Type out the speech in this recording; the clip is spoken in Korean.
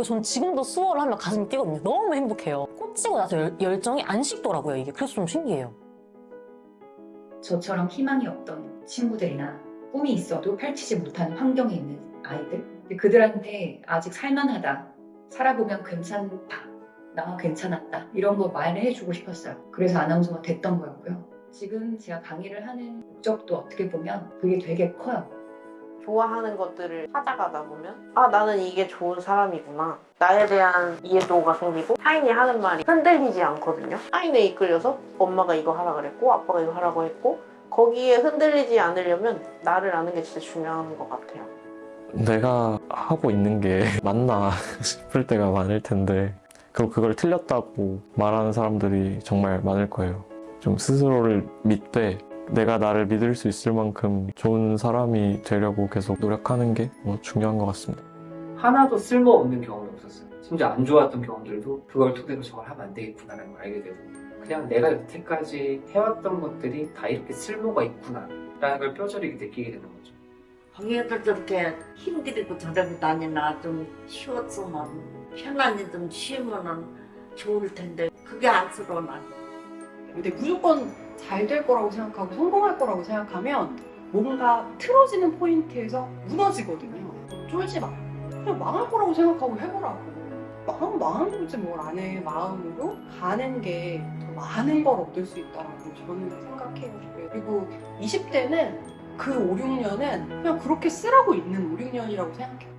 그리고 전 지금도 수어를 하면 가슴이 뛰거든요. 너무 행복해요. 꽂히고 나서 열, 열정이 안 식더라고요, 이게. 그래서 좀 신기해요. 저처럼 희망이 없던 친구들이나 꿈이 있어도 펼치지 못하는 환경에 있는 아이들 그들한테 아직 살만하다 살아보면 괜찮다 나 괜찮았다 이런 거 말해주고 싶었어요 그래서 아나운서가 됐던 거였고요 지금 제가 강의를 하는 목적도 어떻게 보면 그게 되게 커요 좋아하는 것들을 찾아가다 보면 아 나는 이게 좋은 사람이구나. 나에 대한 이해도가 생기고 타인이 하는 말이 흔들리지 않거든요. 타인에 이끌려서 엄마가 이거 하라 그랬고 아빠가 이거 하라고 했고 거기에 흔들리지 않으려면 나를 아는 게 진짜 중요한 것 같아요. 내가 하고 있는 게 맞나 싶을 때가 많을 텐데 그리고 그걸 틀렸다고 말하는 사람들이 정말 많을 거예요. 좀 스스로를 믿되 내가 나를 믿을 수 있을 만큼 좋은 사람이 되려고 계속 노력하는 게 뭐 중요한 것 같습니다. 하나도 쓸모없는 경험이 없었어요. 심지어 안 좋았던 경험들도 그걸 토대로 저걸 하면 안 되겠구나라는 걸 알게 되고 그냥 내가 여태까지 해왔던 것들이 다 이렇게 쓸모가 있구나라는 걸 뼈저리게 느끼게 되는 거죠. 방해들 저렇게 힘들이고 저렇게 다니나 좀 쉬었으면 편안히 좀 쉬면은 좋을 텐데 그게 안쓰러워 난. 근데 무조건 잘 될 거라고 생각하고 성공할 거라고 생각하면 뭔가 틀어지는 포인트에서 무너지거든요. 쫄지 마. 그냥 망할 거라고 생각하고 해보라고. 망하면 망한 거지 뭘 안 해. 마음으로 가는 게 더 많은 걸 얻을 수 있다라고 저는 생각해요. 그리고 20대는 그 5, 6년은 그냥 그렇게 쓰라고 있는 5, 6년이라고 생각해요.